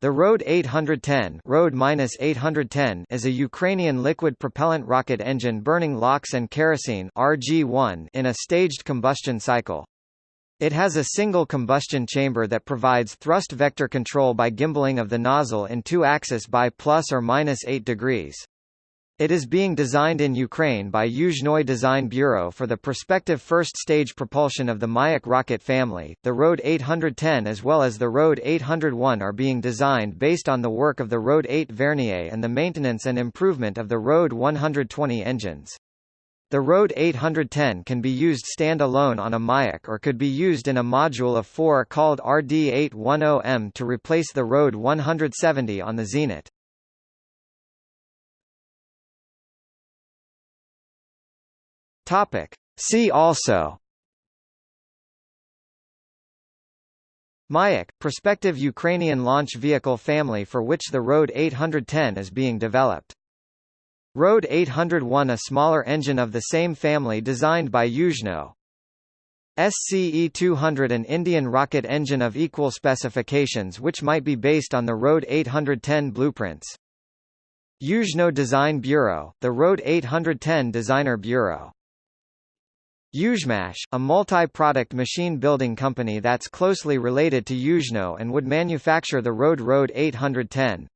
The Rode 810, Rode -810 is a Ukrainian liquid propellant rocket engine burning LOX and kerosene RG1 in a staged combustion cycle. It has a single combustion chamber that provides thrust vector control by gimballing of the nozzle in two axis by plus or minus 8 degrees. It is being designed in Ukraine by Yuzhnoye Design Bureau for the prospective first-stage propulsion of the Mayak rocket family. The Rode 810 as well as the Rode 801 are being designed based on the work of the Rode 8 Vernier and the maintenance and improvement of the Rode 120 engines. The Rode 810 can be used stand-alone on a Mayak or could be used in a module of four called RD810M to replace the Rode 170 on the Zenit. Topic. See also Mayak, prospective Ukrainian launch vehicle family for which the Rode 810 is being developed. Rode 801 a smaller engine of the same family designed by Yuzhno. SCE-200 an Indian rocket engine of equal specifications which might be based on the Rode 810 blueprints. Yuzhno Design Bureau, the Rode 810 Designer Bureau Yuzhmash, a multi-product machine building company that's closely related to Yuzhno and would manufacture the Road Road 810.